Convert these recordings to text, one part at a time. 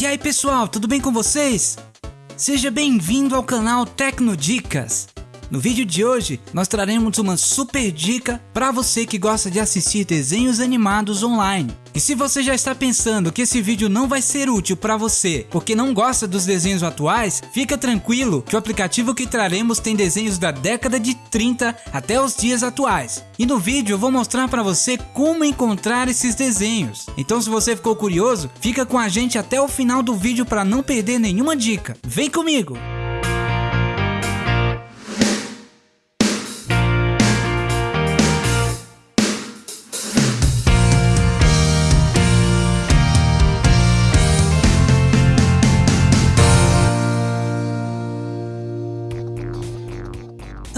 E aí pessoal, tudo bem com vocês? Seja bem-vindo ao canal Tecnodicas. No vídeo de hoje, nós traremos uma super dica para você que gosta de assistir desenhos animados online. E se você já está pensando que esse vídeo não vai ser útil para você porque não gosta dos desenhos atuais, fica tranquilo que o aplicativo que traremos tem desenhos da década de 30 até os dias atuais. E no vídeo eu vou mostrar para você como encontrar esses desenhos. Então se você ficou curioso, fica com a gente até o final do vídeo para não perder nenhuma dica. Vem comigo!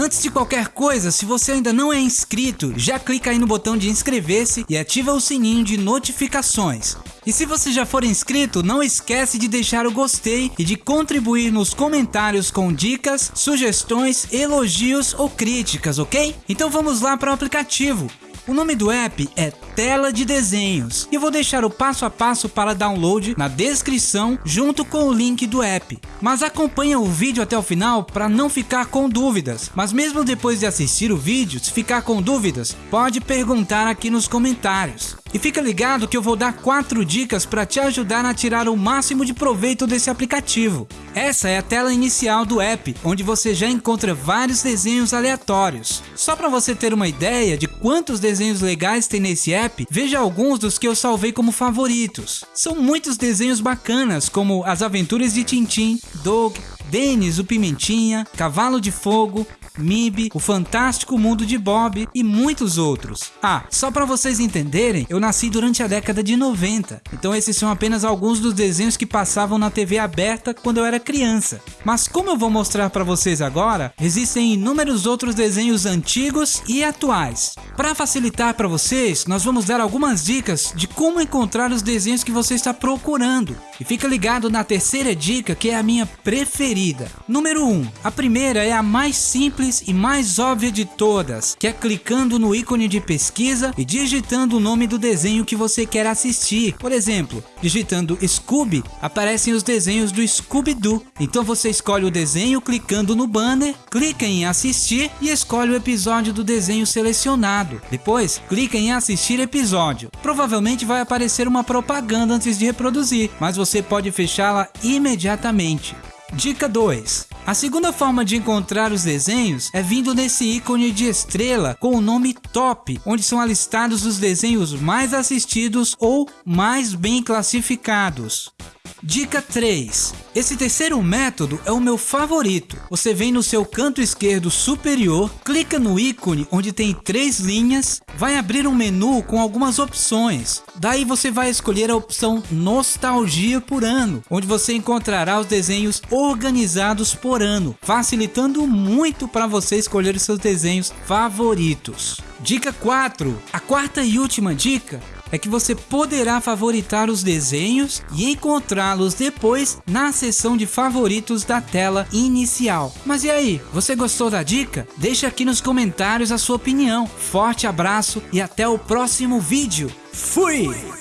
Antes de qualquer coisa, se você ainda não é inscrito, já clica aí no botão de inscrever-se e ativa o sininho de notificações. E se você já for inscrito, não esquece de deixar o gostei e de contribuir nos comentários com dicas, sugestões, elogios ou críticas, ok? Então vamos lá para o aplicativo. O nome do app é Tela de Desenhos e vou deixar o passo a passo para download na descrição junto com o link do app. Mas acompanha o vídeo até o final para não ficar com dúvidas. Mas mesmo depois de assistir o vídeo, se ficar com dúvidas, pode perguntar aqui nos comentários. E fica ligado que eu vou dar 4 dicas para te ajudar a tirar o máximo de proveito desse aplicativo. Essa é a tela inicial do app, onde você já encontra vários desenhos aleatórios. Só para você ter uma ideia de quantos desenhos legais tem nesse app, veja alguns dos que eu salvei como favoritos. São muitos desenhos bacanas, como As Aventuras de Tintim, Doug, Denis o Pimentinha, Cavalo de Fogo, MIB, O Fantástico Mundo de Bob e muitos outros. Ah, só para vocês entenderem, eu nasci durante a década de 90, então esses são apenas alguns dos desenhos que passavam na TV aberta quando eu era criança. Mas como eu vou mostrar para vocês agora, existem inúmeros outros desenhos antigos e atuais. Para facilitar para vocês, nós vamos dar algumas dicas de como encontrar os desenhos que você está procurando. E fica ligado na terceira dica que é a minha preferida. Número 1. Um, a primeira é a mais simples simples e mais óbvia de todas, que é clicando no ícone de pesquisa e digitando o nome do desenho que você quer assistir. Por exemplo, digitando Scooby, aparecem os desenhos do Scooby-Doo. Então você escolhe o desenho clicando no banner, clica em assistir e escolhe o episódio do desenho selecionado. Depois, clica em assistir episódio. Provavelmente vai aparecer uma propaganda antes de reproduzir, mas você pode fechá-la imediatamente. Dica 2. A segunda forma de encontrar os desenhos é vindo nesse ícone de estrela com o nome Top, onde são alistados os desenhos mais assistidos ou mais bem classificados. Dica 3. Esse terceiro método é o meu favorito. Você vem no seu canto esquerdo superior, clica no ícone onde tem três linhas, vai abrir um menu com algumas opções. Daí você vai escolher a opção Nostalgia por ano, onde você encontrará os desenhos organizados por ano, facilitando muito para você escolher seus desenhos favoritos. Dica 4. A quarta e última dica é que você poderá favoritar os desenhos e encontrá-los depois na seção de favoritos da tela inicial. Mas e aí, você gostou da dica? Deixe aqui nos comentários a sua opinião. Forte abraço e até o próximo vídeo. Fui!